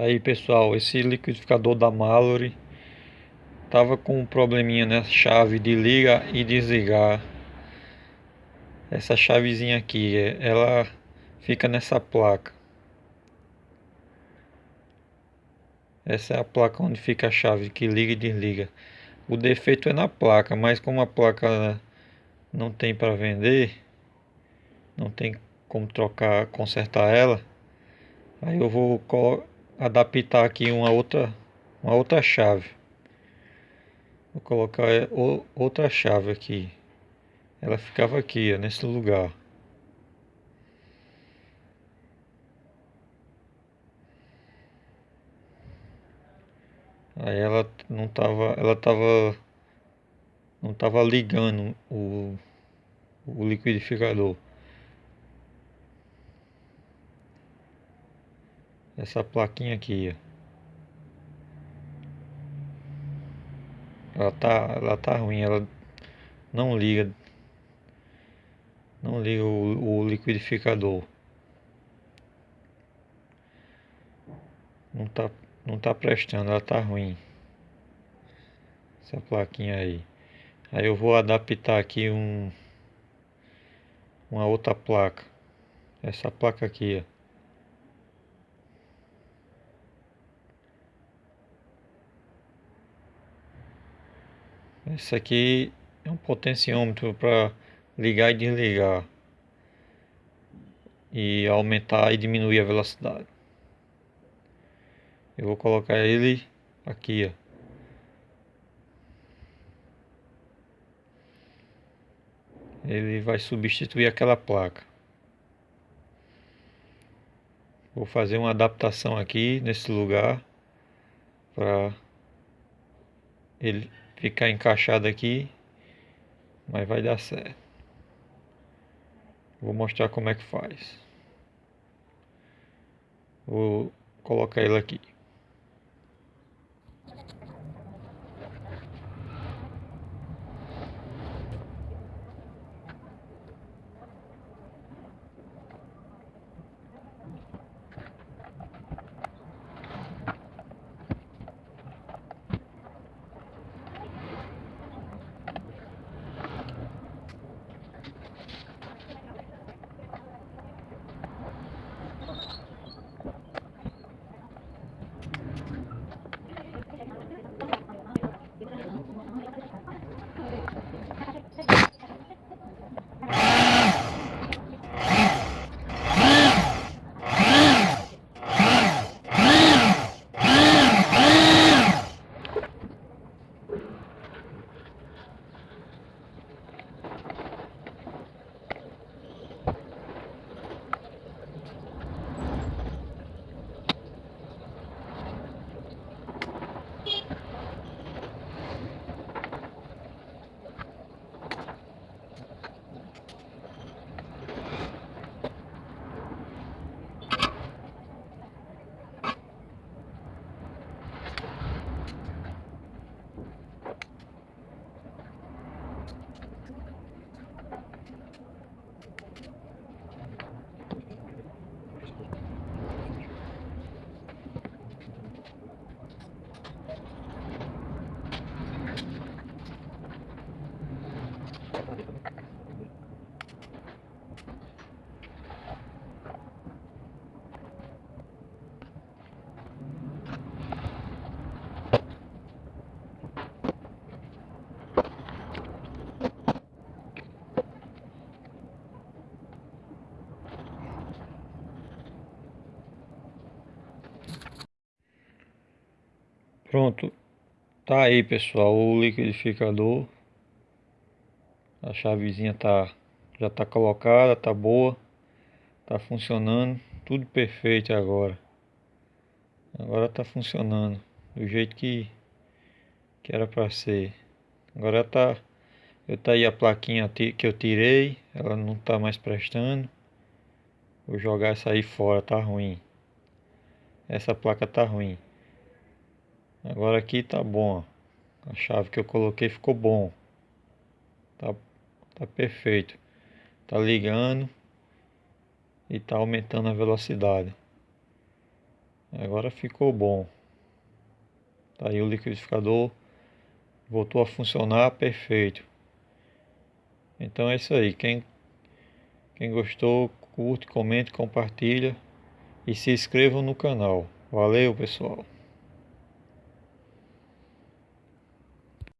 Aí pessoal, esse liquidificador da Mallory tava com um probleminha nessa chave de liga e desligar. Essa chavezinha aqui, ela fica nessa placa. Essa é a placa onde fica a chave que liga e desliga. O defeito é na placa, mas como a placa não tem para vender, não tem como trocar, consertar ela, aí eu vou adaptar aqui uma outra, uma outra chave. Vou colocar outra chave aqui. Ela ficava aqui, nesse lugar. Aí ela não tava, ela tava não tava ligando o, o liquidificador. Essa plaquinha aqui, ó. Ela tá, ela tá ruim, ela não liga, não liga o, o liquidificador. Não tá, não tá prestando, ela tá ruim. Essa plaquinha aí. Aí eu vou adaptar aqui um uma outra placa. Essa placa aqui, ó. Esse aqui é um potenciômetro para ligar e desligar e aumentar e diminuir a velocidade. Eu vou colocar ele aqui, ó. Ele vai substituir aquela placa. Vou fazer uma adaptação aqui nesse lugar para ele ficar encaixado aqui, mas vai dar certo. Vou mostrar como é que faz. Vou colocar ele aqui. Pronto, tá aí pessoal, o liquidificador. A chavezinha tá já tá colocada, tá boa, tá funcionando, tudo perfeito agora. Agora tá funcionando do jeito que que era para ser. Agora tá eu tá aí a plaquinha que eu tirei, ela não tá mais prestando. Vou jogar essa aí fora, tá ruim. Essa placa tá ruim. Agora aqui tá bom. A chave que eu coloquei ficou bom. Tá, tá perfeito. Tá ligando e tá aumentando a velocidade. Agora ficou bom. Tá aí o liquidificador voltou a funcionar perfeito. Então é isso aí. Quem, quem gostou, curte, comente, compartilha e se inscrevam no canal. Valeu, pessoal.